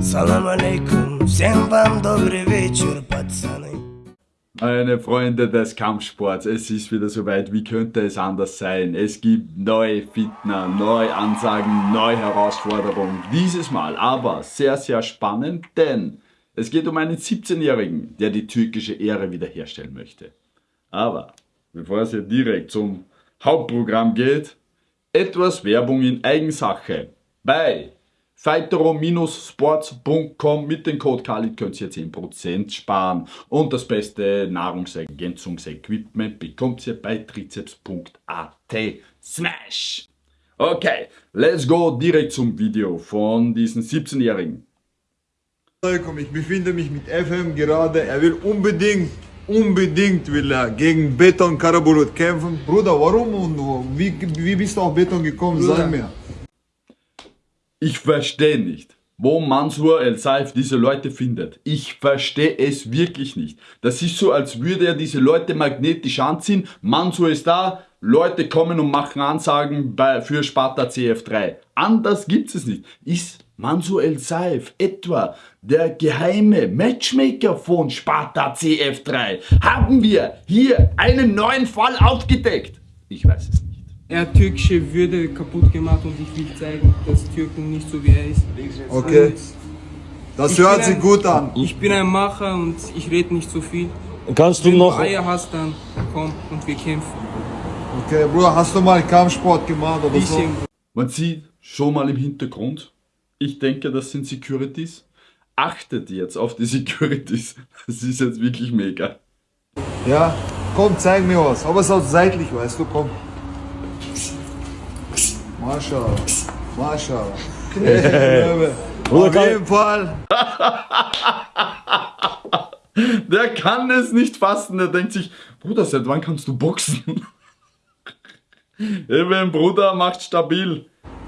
Салам алейкум, всем вам добрый вечер, пацаны. Meine Freunde des Kampfsports, es ist wieder soweit, wie könnte es anders sein? Es gibt neue Fitner, neue Ansagen, neue Herausforderungen. Dieses Mal aber sehr, sehr spannend, denn es geht um einen 17-Jährigen, der die türkische Ehre wiederherstellen möchte. Aber bevor es hier direkt zum Hauptprogramm geht, etwas Werbung in Eigensache. Bei Fightero-sports.com mit dem Code Khalid könnt ihr 10% sparen und das beste Nahrungsergänzungsequipment bekommt ihr bei triceps.at. Smash! Okay, let's go direkt zum Video von diesem 17-Jährigen. Ich befinde mich mit FM gerade. Er will unbedingt, unbedingt will er gegen Beton Karabulut kämpfen. Bruder, warum und wie, wie bist du auf Beton gekommen? Bruder. Sag mir. Ich verstehe nicht, wo Mansur El Saif diese Leute findet. Ich verstehe es wirklich nicht. Das ist so, als würde er diese Leute magnetisch anziehen. Mansur ist da, Leute kommen und machen Ansagen bei, für Sparta CF3. Anders gibt es nicht. Ist Mansur El Saif etwa der geheime Matchmaker von Sparta CF3? Haben wir hier einen neuen Fall aufgedeckt? Ich weiß es nicht. Er hat türkische Würde kaputt gemacht und ich will zeigen, dass Türken nicht so wie er ist. Okay. Das ich hört sich ein- gut an. Ich bin ein Macher und ich rede nicht so viel. Kannst du Wenn noch... du Eier hast, dann komm und wir kämpfen. Okay, Bruder, hast du mal Kampfsport gemacht oder so? Bisschen. Man sieht schon mal im Hintergrund, ich denke, das sind Securities. Achtet jetzt auf die Securities. Das ist jetzt wirklich mega. Ja? Komm, zeig mir was. Aber es ist auch seitlich, weißt du, komm. Löwe. Bruder, Auf jeden Fall. Der kann es nicht fassen. Der denkt sich, Bruder, seit wann kannst du boxen? Eben, Bruder, macht stabil.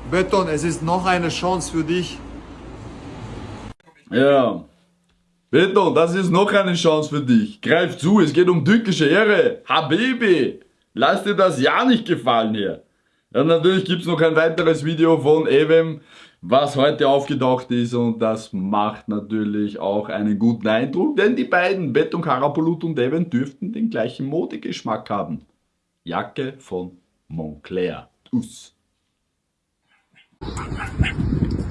Beton, es ist noch eine Chance für dich. Ja. Beton, das ist noch eine Chance für dich. Greif zu, es geht um türkische Ehre. Habibi, lass dir das ja nicht gefallen hier. Ja, natürlich gibt es noch ein weiteres Video von Evem, was heute aufgetaucht ist und das macht natürlich auch einen guten Eindruck, denn die beiden, Beton Karapolut und Evem, dürften den gleichen Modegeschmack haben. Jacke von Moncler. Us.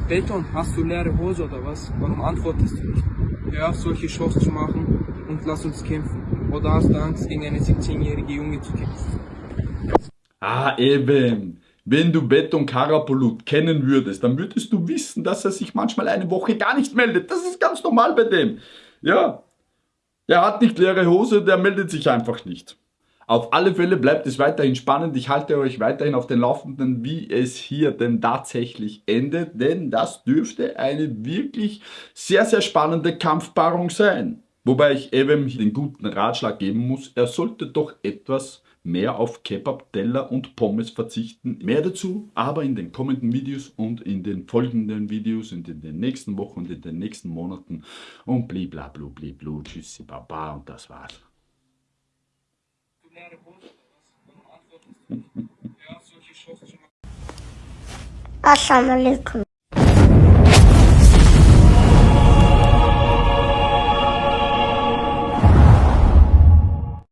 Beton, hast du leere Hose oder was? Warum antwortest du nicht? Hör auf, solche Shows zu machen und lass uns kämpfen. Oder hast du Angst, gegen eine 17-jährige Junge zu kämpfen? Ah, eben. Wenn du Beton Karapolut kennen würdest, dann würdest du wissen, dass er sich manchmal eine Woche gar nicht meldet. Das ist ganz normal bei dem. Ja. Er hat nicht leere Hose, der meldet sich einfach nicht. Auf alle Fälle bleibt es weiterhin spannend. Ich halte euch weiterhin auf den Laufenden, wie es hier denn tatsächlich endet, denn das dürfte eine wirklich sehr, sehr spannende Kampfpaarung sein. Wobei ich eben den guten Ratschlag geben muss, er sollte doch etwas mehr auf Kebab, Teller und Pommes verzichten. Mehr dazu aber in den kommenden Videos und in den folgenden Videos und in den nächsten Wochen und in den nächsten Monaten. Und bliblablu, bliblu, tschüssi, baba und das war's. Assalamu alaikum.